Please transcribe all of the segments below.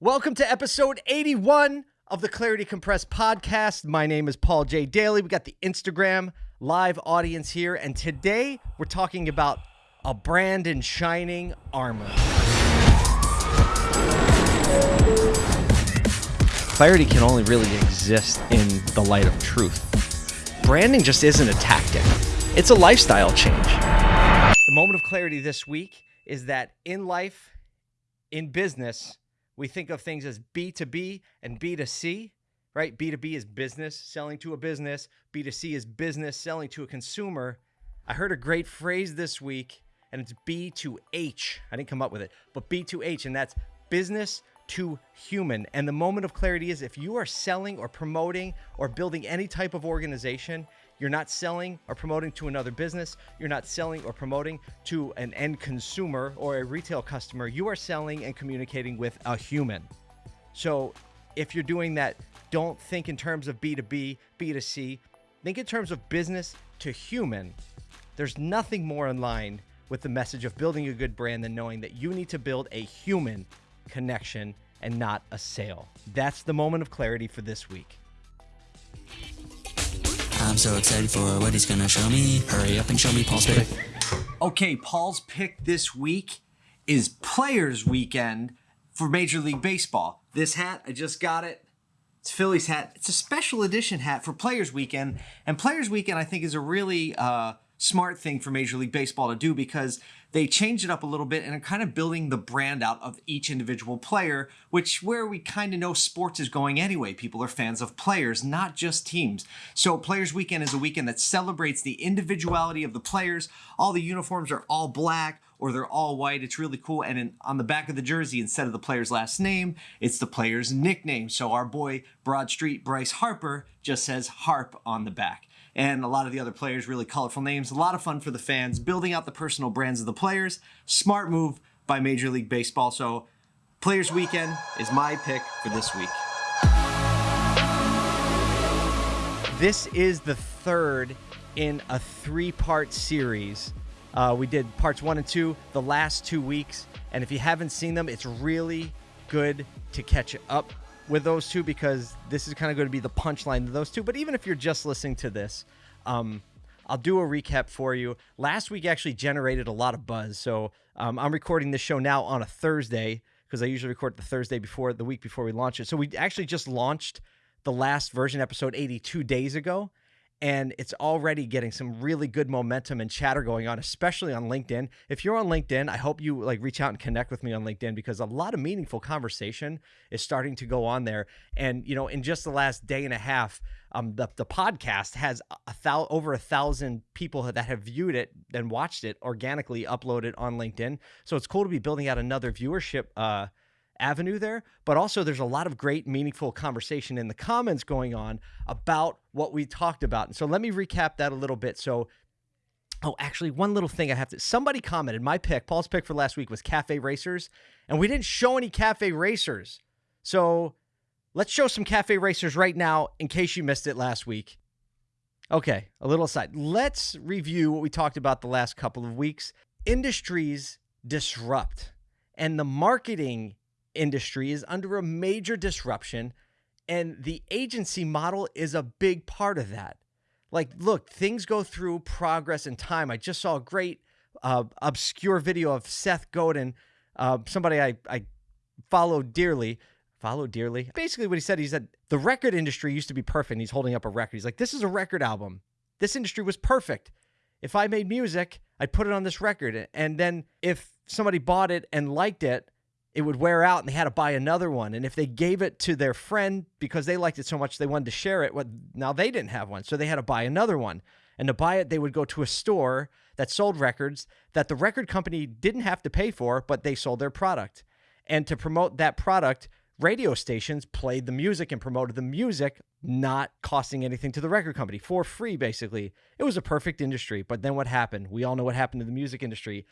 Welcome to episode 81 of the Clarity Compressed podcast. My name is Paul J. Daly. We got the Instagram live audience here, and today we're talking about a brand in shining armor. Clarity can only really exist in the light of truth. Branding just isn't a tactic, it's a lifestyle change. The moment of clarity this week is that in life, in business, we think of things as B2B and B2C, right? B2B is business, selling to a business, B2C is business, selling to a consumer. I heard a great phrase this week, and it's B2H. I didn't come up with it, but B2H, and that's business to human. And the moment of clarity is if you are selling or promoting or building any type of organization, you're not selling or promoting to another business. You're not selling or promoting to an end consumer or a retail customer. You are selling and communicating with a human. So if you're doing that, don't think in terms of B2B, B2C. Think in terms of business to human. There's nothing more in line with the message of building a good brand than knowing that you need to build a human connection and not a sale. That's the moment of clarity for this week. I'm so excited for what he's gonna show me. Hurry up and show me Paul's pick. Okay, Paul's pick this week is Players Weekend for Major League Baseball. This hat, I just got it. It's Phillies hat. It's a special edition hat for Players Weekend, and Players Weekend I think is a really uh, smart thing for Major League Baseball to do because they changed it up a little bit and are kind of building the brand out of each individual player, which where we kind of know sports is going anyway. People are fans of players, not just teams. So Players Weekend is a weekend that celebrates the individuality of the players. All the uniforms are all black or they're all white. It's really cool. And in, on the back of the jersey, instead of the player's last name, it's the player's nickname. So our boy Broad Street Bryce Harper just says Harp on the back and a lot of the other players, really colorful names. A lot of fun for the fans, building out the personal brands of the players. Smart move by Major League Baseball. So, Players Weekend is my pick for this week. This is the third in a three part series. Uh, we did parts one and two the last two weeks. And if you haven't seen them, it's really good to catch up with those two because this is kind of going to be the punchline of those two. But even if you're just listening to this, um, I'll do a recap for you. Last week actually generated a lot of buzz. So um, I'm recording this show now on a Thursday because I usually record the Thursday before the week before we launch it. So we actually just launched the last version, episode 82 days ago and it's already getting some really good momentum and chatter going on especially on linkedin. If you're on linkedin i hope you like reach out and connect with me on linkedin because a lot of meaningful conversation is starting to go on there. And you know in just the last day and a half um, the, the podcast has a thou- over a thousand people that have viewed it and watched it organically uploaded on linkedin. So it's cool to be building out another viewership uh, avenue there, but also there's a lot of great, meaningful conversation in the comments going on about what we talked about. And so let me recap that a little bit. So, oh, actually, one little thing I have to somebody commented my pick, Paul's pick for last week was Cafe Racers, and we didn't show any Cafe Racers. So let's show some Cafe Racers right now in case you missed it last week. Okay, a little aside. Let's review what we talked about the last couple of weeks. Industries disrupt, and the marketing industry is under a major disruption, and the agency model is a big part of that. Like, look, things go through progress and time. I just saw a great uh, obscure video of Seth Godin, uh, somebody I, I follow dearly. Follow dearly. Basically, what he said, he said the record industry used to be perfect. he's holding up a record. He's like, this is a record album. This industry was perfect. If I made music, I'd put it on this record. And then if somebody bought it and liked it, it would wear out and they had to buy another one. And if they gave it to their friend because they liked it so much they wanted to share it, what now they didn't have one. So they had to buy another one. And to buy it, they would go to a store that sold records that the record company didn't have to pay for, but they sold their product. And to promote that product, radio stations played the music and promoted the music, not costing anything to the record company for free, basically. It was a perfect industry. But then what happened? We all know what happened to the music industry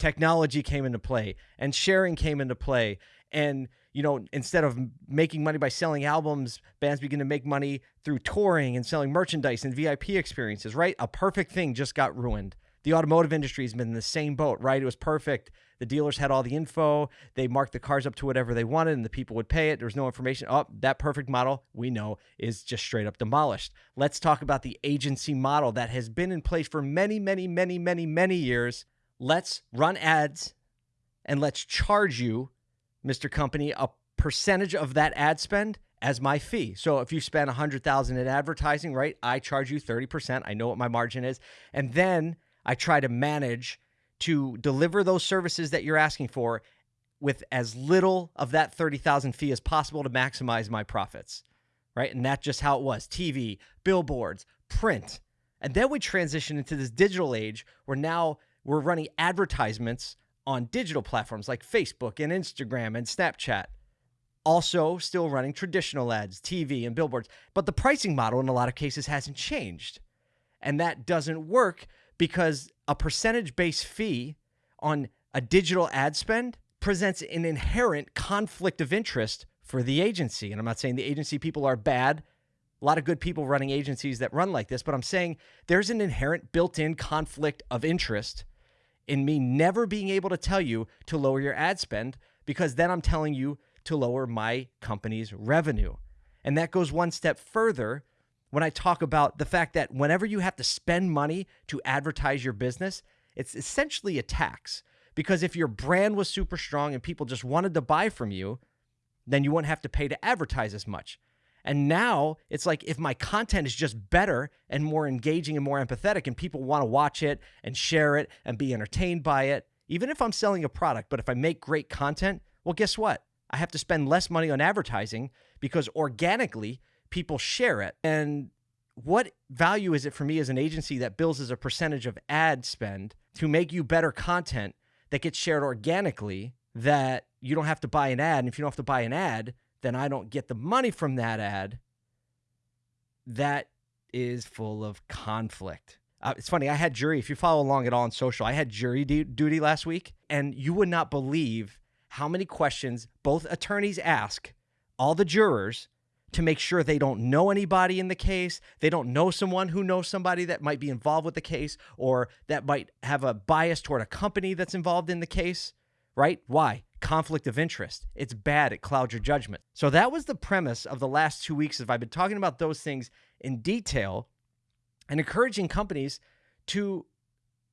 technology came into play and sharing came into play and you know instead of making money by selling albums bands begin to make money through touring and selling merchandise and vip experiences right a perfect thing just got ruined the automotive industry has been in the same boat right it was perfect The dealers had all the info. They marked the cars up to whatever they wanted, and the people would pay it. There was no information. Oh, that perfect model we know is just straight up demolished. Let's talk about the agency model that has been in place for many, many, many, many, many years. Let's run ads and let's charge you, Mr. Company, a percentage of that ad spend as my fee. So if you spend 100,000 in advertising, right? I charge you 30%. I know what my margin is. And then I try to manage to deliver those services that you're asking for with as little of that 30,000 fee as possible to maximize my profits. Right? And that's just how it was. TV, billboards, print. And then we transition into this digital age where now we're running advertisements on digital platforms like Facebook and Instagram and Snapchat also still running traditional ads, TV, and billboards. But the pricing model in a lot of cases hasn't changed. And that doesn't work because a percentage based fee on a digital ad spend presents an inherent conflict of interest for the agency. And I'm not saying the agency people are bad. A lot of good people running agencies that run like this, but I'm saying there's an inherent built in conflict of interest in me never being able to tell you to lower your ad spend because then I'm telling you to lower my company's revenue. And that goes one step further when I talk about the fact that whenever you have to spend money to advertise your business, it's essentially a tax. Because if your brand was super strong and people just wanted to buy from you, then you wouldn't have to pay to advertise as much. And now it's like if my content is just better and more engaging and more empathetic, and people want to watch it and share it and be entertained by it, even if I'm selling a product, but if I make great content, well, guess what? I have to spend less money on advertising because organically people share it. And what value is it for me as an agency that bills as a percentage of ad spend to make you better content that gets shared organically that you don't have to buy an ad? And if you don't have to buy an ad, then I don't get the money from that ad. That is full of conflict. Uh, it's funny. I had jury. If you follow along at all on social, I had jury duty last week, and you would not believe how many questions both attorneys ask all the jurors to make sure they don't know anybody in the case, they don't know someone who knows somebody that might be involved with the case or that might have a bias toward a company that's involved in the case, right? Why? Conflict of interest. It's bad. It clouds your judgment. So that was the premise of the last two weeks. If I've been talking about those things in detail and encouraging companies to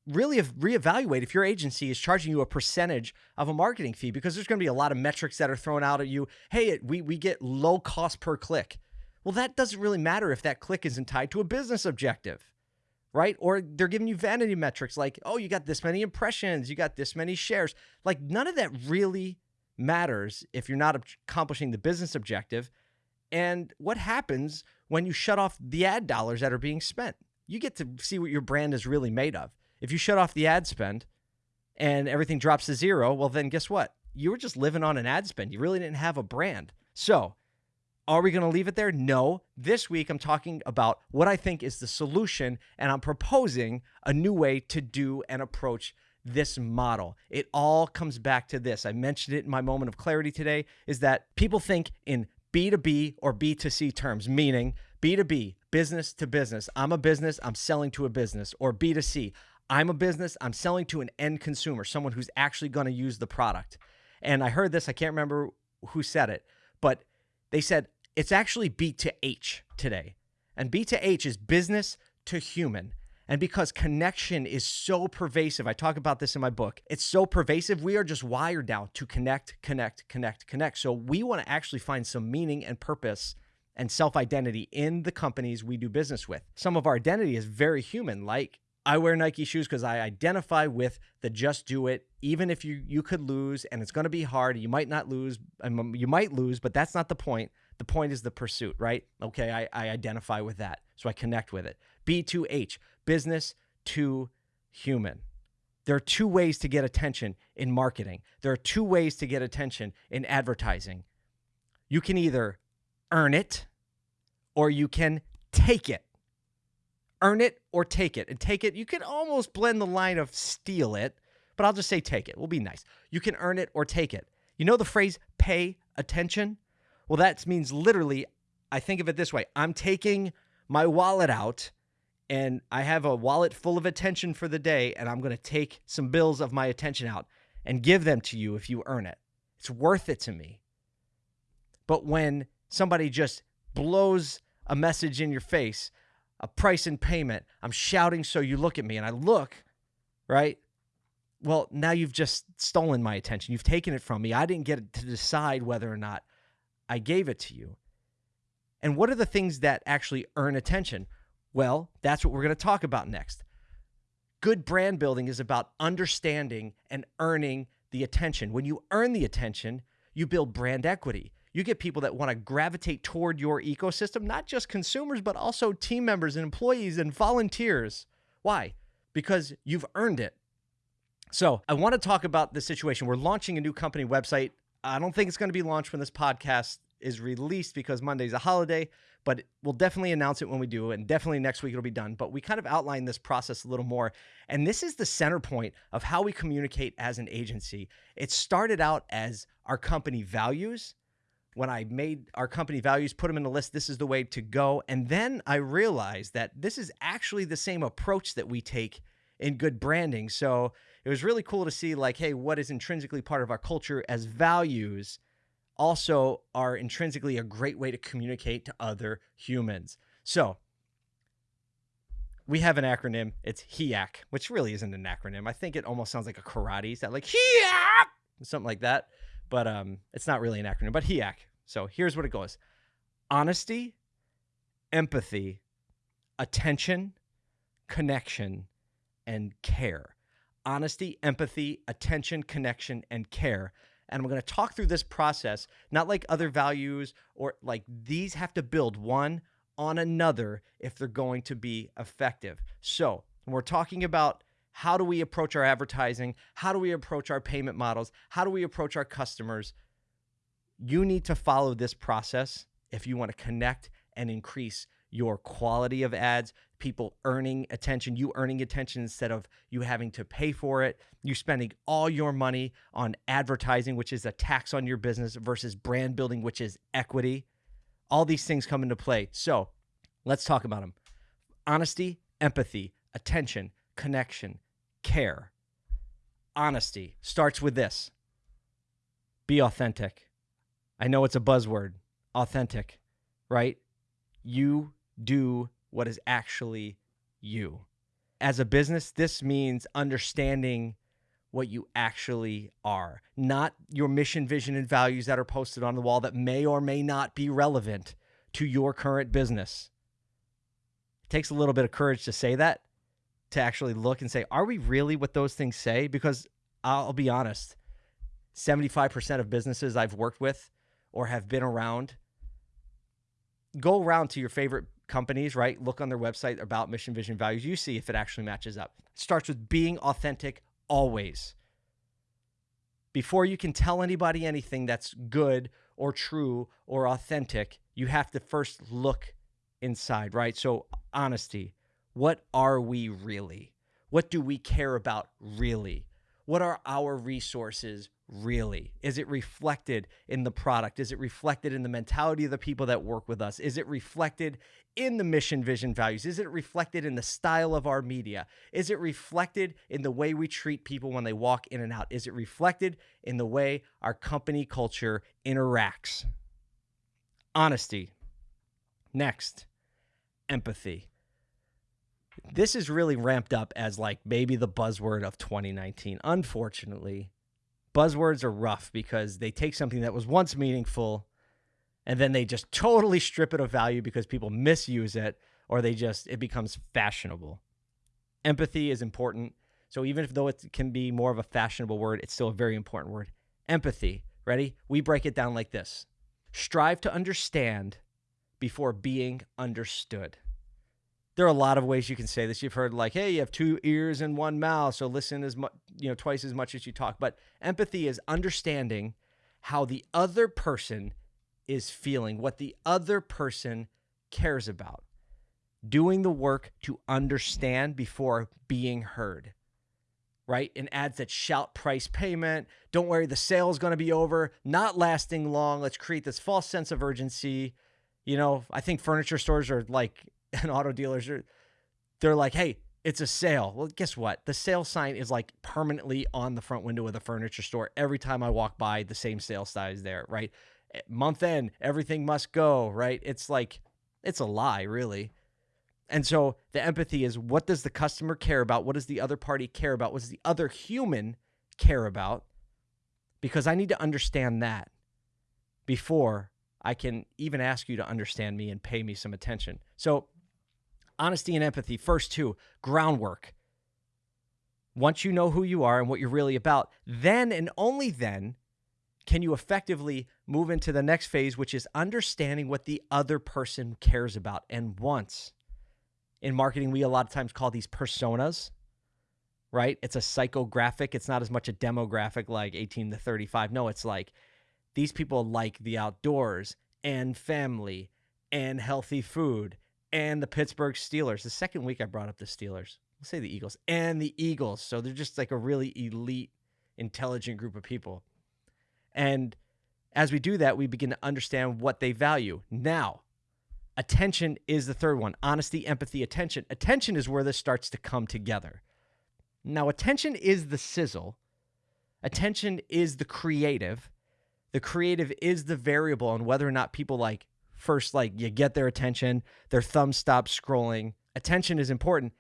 really reevaluate if your agency is charging you a percentage of a marketing fee because there's going to be a lot of metrics that are thrown out at you. Hey, we, we get low cost per click. Well, that doesn't really matter if that click isn't tied to a business objective, right? Or they're giving you vanity metrics like, oh, you got this many impressions, you got this many shares. Like, none of that really matters if you're not accomplishing the business objective. And what happens when you shut off the ad dollars that are being spent? You get to see what your brand is really made of. If you shut off the ad spend and everything drops to zero, well, then guess what? You were just living on an ad spend. You really didn't have a brand. So, are we going to leave it there? No. This week, I'm talking about what I think is the solution, and I'm proposing a new way to do and approach this model. It all comes back to this. I mentioned it in my moment of clarity today is that people think in B2B or B2C terms, meaning B2B, business to business. I'm a business, I'm selling to a business, or B2C. I'm a business, I'm selling to an end consumer, someone who's actually going to use the product. And I heard this, I can't remember who said it, but they said it's actually B to H today. And B to H is business to human. And because connection is so pervasive, I talk about this in my book, it's so pervasive, we are just wired now to connect, connect, connect, connect. So we want to actually find some meaning and purpose and self identity in the companies we do business with. Some of our identity is very human, like I wear Nike shoes because I identify with the just do it. Even if you you could lose and it's going to be hard, you might not lose. Um, you might lose, but that's not the point. The point is the pursuit, right? Okay, I, I identify with that, so I connect with it. B2H, business to human. There are two ways to get attention in marketing. There are two ways to get attention in advertising. You can either earn it or you can take it earn it or take it. And take it, you can almost blend the line of steal it, but I'll just say take it. We'll be nice. You can earn it or take it. You know the phrase pay attention? Well, that means literally, I think of it this way I'm taking my wallet out and I have a wallet full of attention for the day, and I'm going to take some bills of my attention out. and give them to you if you earn it. It's worth it to me. But when somebody just blows a message in your face, a price and payment, I'm shouting so you look at me and I look, right? Well, now you've just stolen my attention. You've taken it from me. I didn't get to decide whether or not I gave it to you. And what are the things that actually earn attention? Well, that's what we're going to talk about next. Good brand building is about understanding and earning the attention. When you earn the attention, you build brand equity. You get people that want to gravitate toward your ecosystem, not just consumers, but also team members and employees and volunteers. Why? Because you've earned it. So, I want to talk about the situation. We're launching a new company website. I don't think it's going to be launched when this podcast is released because Monday's a holiday, but we'll definitely announce it when we do, and definitely next week it'll be done. But we kind of outline this process a little more. And this is the center point of how we communicate as an agency. It started out as our company values. When I made our company values, put them in a list, this is the way to go. And then I realized that this is actually the same approach that we take in good branding. So it was really cool to see, like, hey, what is intrinsically part of our culture as values also are intrinsically a great way to communicate to other humans. So we have an acronym. It's HEAC, which really isn't an acronym. I think it almost sounds like a karate. Is that like HEAC? Something like that. But um, it's not really an acronym, but HEAC. So here's what it goes honesty, empathy, attention, connection, and care. Honesty, empathy, attention, connection, and care and I'm going to talk through this process, not like other values or like these have to build one on another if they're going to be effective. So, we're talking about how do we approach our advertising, how do we approach our payment models, how do we approach our customers, you need to follow this process if you want to connect and increase your quality of ads, people earning attention, you earning attention instead of you having to pay for it, you spending all your money on advertising, which is a tax on your business, versus brand building, which is equity. All these things come into play. So let's talk about them honesty, empathy, attention, connection, care. Honesty starts with this be authentic. I know it's a buzzword, authentic, right? You do what is actually you. As a business, this means understanding what you actually are, not your mission, vision, and values that are posted on the wall that may or may not be relevant to your current business. It takes a little bit of courage to say that, to actually look and say, are we really what those things say? Because I'll be honest, 75% of businesses I've worked with or have been around go around to your favorite companies, right? Look on their website about mission, vision, values. You see if it actually matches up. It starts with being authentic always. Before you can tell anybody anything that's good or true or authentic, you have to first look inside, right? So, honesty. What are we really? What do we care about really? What are our resources really? Is it reflected in the product? Is it reflected in the mentality of the people that work with us? Is it reflected in the mission, vision, values? Is it reflected in the style of our media? Is it reflected in the way we treat people when they walk in and out? Is it reflected in the way our company culture interacts? Honesty. Next, empathy. This is really ramped up as like maybe the buzzword of 2019. Unfortunately, buzzwords are rough because they take something that was once meaningful and then they just totally strip it of value because people misuse it or they just it becomes fashionable. Empathy is important. So even if though it can be more of a fashionable word, it's still a very important word. Empathy. Ready? We break it down like this. Strive to understand before being understood there are a lot of ways you can say this. You've heard like, hey, you have two ears and one mouth, so listen as much, you know, twice as much as you talk. But empathy is understanding how the other person is feeling, what the other person cares about. Doing the work to understand before being heard. Right? In ads that shout price payment, don't worry, the sale is going to be over, not lasting long. Let's create this false sense of urgency. You know, I think furniture stores are like and auto dealers are they're like, hey, It's a sale. Well, guess what? The sale sign is like permanently on the front window of the furniture store. Every time I walk by, the same sale sign is there, right? Eh, Month end, everything must go, right? It's like, it's a lie, really. And so the empathy is what does the customer care about? What does the other party care about? What does the other human care about? Because I need to understand that before I can even ask you to understand me and pay me some attention. So, honesty and empathy, first two, groundwork. Once you know who you are and what you're really about, then and only then can you effectively move into the next phase, which is understanding what the other person cares about and wants. In marketing, we a lot of times call these personas, right? It's a psychographic. It's not as much a demographic like 18 to 35. No, it's like these people like the outdoors and family and healthy food and the Pittsburgh Steelers. The second week I brought up the Steelers. Let's say the Eagles and the Eagles. So they're just like a really elite, intelligent group of people. And as we do that, we begin to understand what they value. Now, attention is the third one honesty, empathy, attention. Attention is where this starts to come together. Now, attention is the sizzle, attention is the creative. The creative is the variable on whether or not people like first, like you get their attention, their thumb stops scrolling. Attention is important,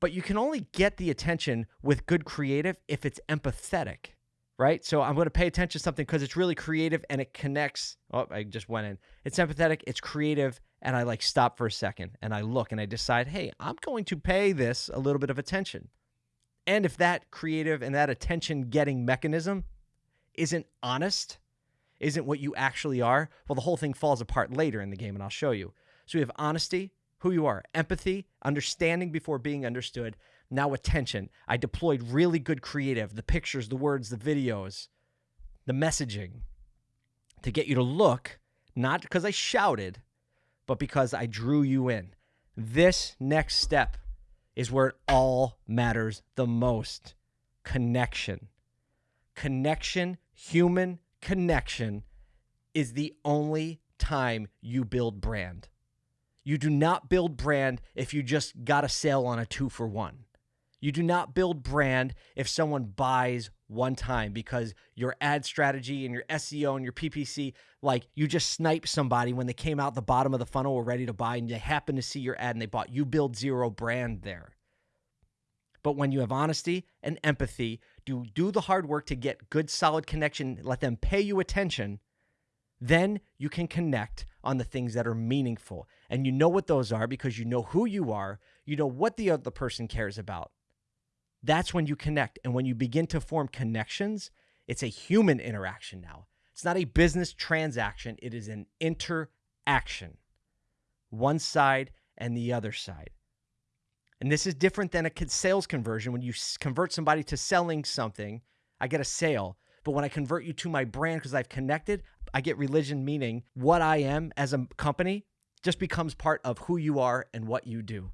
but you can only get the attention with good creative if it's empathetic right? So I'm going to pay attention to something because it's really creative and it connects. Oh, I just went in. It's empathetic, it's creative, and I like stop for a second and I look and I decide, hey, I'm going to pay this a little bit of attention. And if that creative and that attention getting mechanism isn't honest, isn't what you actually are, well, the whole thing falls apart later in the game, and I'll show you. So we have honesty, who you are, empathy, understanding before being understood, now attention. I deployed really good creative, the pictures, the words, the videos, the messaging to get you to look, not because I shouted, but because I drew you in. This next step is where it all matters the most connection. Connection, human connection, is the only time you build brand. You do not build brand if you just got a sale on a two for one. You do not build brand if someone buys one time because your ad strategy and your SEO and your PPC, like you just snipe somebody when they came out the bottom of the funnel, were ready to buy, and they happen to see your ad and they bought. You build zero brand there. But when you have honesty and empathy, do do the hard work to get good solid connection, let them pay you attention, then you can connect on the things that are meaningful. And you know what those are because you know who you are, you know what the other person cares about. That's when you connect. And when you begin to form connections, it's a human interaction now. It's not a business transaction, it is an interaction. One side and the other side. And this is different than a sales conversion. When you convert somebody to selling something, I get a sale. But when I convert you to my brand because I've connected, I get religion, meaning what I am as a company just becomes part of who you are and what you do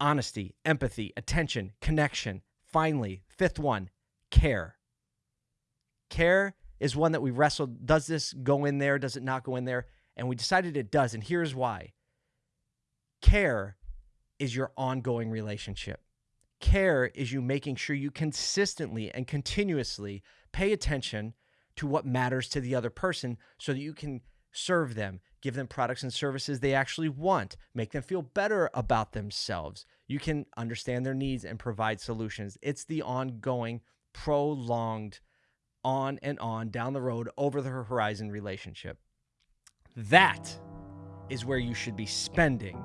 honesty, empathy, attention, connection. Finally, fifth one, care. Care is one that we wrestled. Does this go in there? Does it not go in there? And we decided it does. And here's why care is your ongoing relationship. Care is you making sure you consistently and continuously pay attention to what matters to the other person so that you can serve them, give them products and services they actually want, make them feel better about themselves. You can understand their needs and provide solutions. It's the ongoing, prolonged, on and on down the road, over the horizon relationship. That is where you should be spending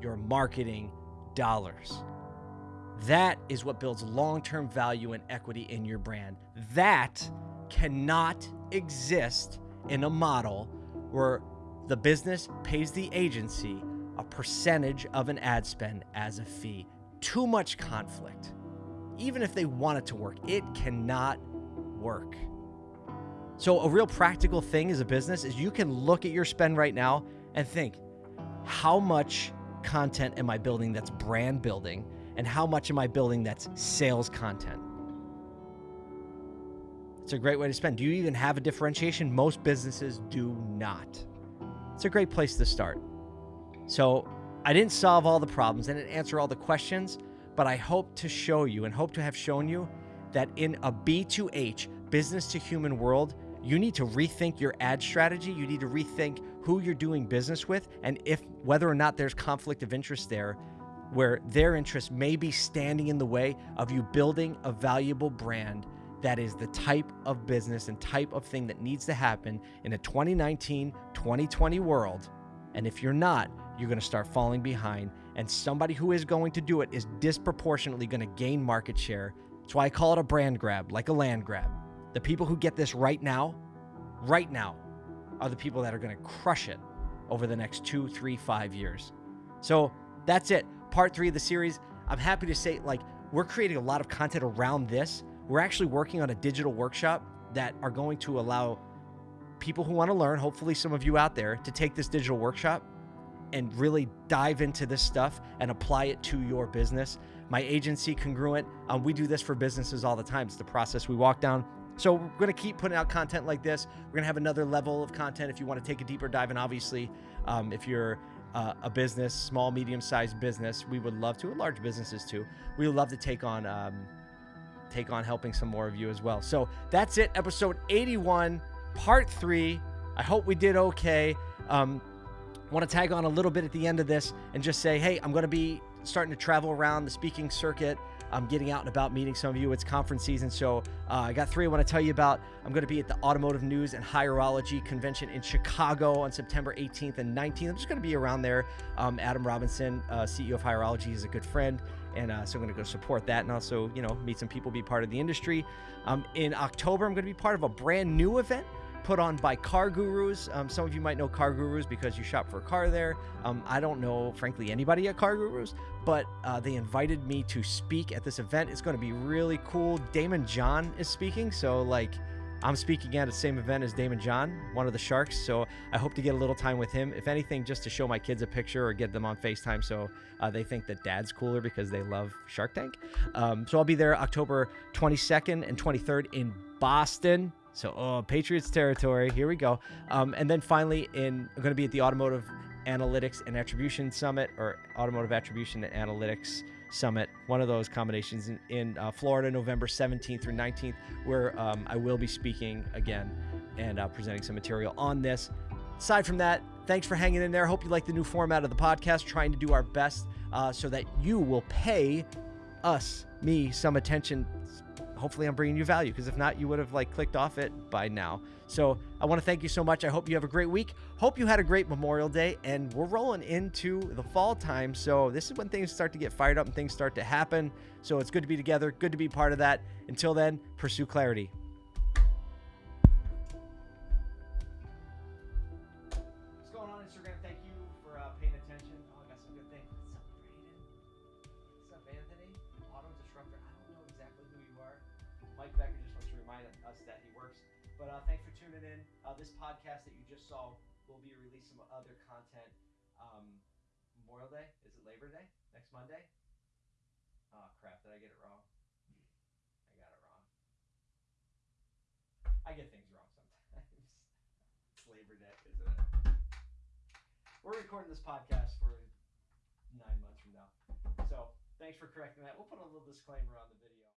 your marketing dollars. That is what builds long term value and equity in your brand. That cannot exist in a model where the business pays the agency a percentage of an ad spend as a fee. Too much conflict. Even if they want it to work, it cannot work. So, a real practical thing as a business is you can look at your spend right now and think, how much content am I building that's brand building? And how much am I building that's sales content? It's a great way to spend. Do you even have a differentiation? Most businesses do not. It's a great place to start. So I didn't solve all the problems, didn't answer all the questions, but I hope to show you and hope to have shown you that in a B2H, business to human world, you need to rethink your ad strategy. You need to rethink who you're doing business with and if whether or not there's conflict of interest there where their interest may be standing in the way of you building a valuable brand that is the type of business and type of thing that needs to happen in a 2019 2020 world. And if you're not, you're going to start falling behind. And somebody who is going to do it is disproportionately going to gain market share. That's why I call it a brand grab, like a land grab. The people who get this right now, right now, are the people that are going to crush it over the next two, three, five years. So that's it. Part three of the series. I'm happy to say, like, we're creating a lot of content around this. We're actually working on a digital workshop that are going to allow people who want to learn, hopefully some of you out there, to take this digital workshop and really dive into this stuff and apply it to your business. My agency, Congruent, um, we do this for businesses all the time. It's the process we walk down. So we're going to keep putting out content like this. We're going to have another level of content if you want to take a deeper dive. And obviously, um, if you're uh, a business, small, medium-sized business, we would love to, and large businesses too. We would love to take on um, take on helping some more of you as well. So that's it, episode 81, part three. I hope we did okay. Um, want to tag on a little bit at the end of this and just say, hey, I'm going to be starting to travel around the speaking circuit. I'm getting out and about meeting some of you. It's conference season, so uh, I got three I want to tell you about. I'm going to be at the Automotive News and Hireology Convention in Chicago on September 18th and 19th. I'm just going to be around there. Um, Adam Robinson, uh, CEO of Hireology, is a good friend, and uh, so I'm going to go support that and also, you know, meet some people, be part of the industry. Um, in October, I'm going to be part of a brand new event put on by CarGurus. Um, some of you might know CarGurus because you shop for a car there. Um, I don't know, frankly, anybody at CarGurus, but uh, they invited me to speak at this event. It's going to be really cool. Daymond John is speaking, so like. I'm speaking at the same event as Daymond John, one of the Sharks. So I hope to get a little time with him. If anything, just to show my kids a picture or get them on FaceTime so uh, they think that dad's cooler because they love Shark Tank. Um, so I'll be there October 22nd and 23rd in Boston. So, oh, Patriots territory. Here we go. Um, and then finally, in I'm going to be at the Automotive Analytics and Attribution Summit or Automotive Attribution and Analytics Summit, one of those combinations in, in uh, Florida, November 17th through 19th, where um, I will be speaking again and uh, presenting some material on this. Aside from that, thanks for hanging in there. Hope you like the new format of the podcast, trying to do our best uh, so that you will pay us, me, some attention hopefully I'm bringing you value because if not, you would have like clicked off it by now. So I want to thank you so much. I hope you have a great week. Hope you had a great Memorial Day and we're rolling into the fall time. So this is when things start to get fired up and things start to happen. So it's good to be together. Good to be part of that. Until then, pursue clarity. Podcast that you just saw will be releasing some other content. Um, Memorial Day? Is it Labor Day? Next Monday? Oh, crap. Did I get it wrong? I got it wrong. I get things wrong sometimes. it's Labor Day, isn't it? We're recording this podcast for nine months from now. So thanks for correcting that. We'll put a little disclaimer on the video.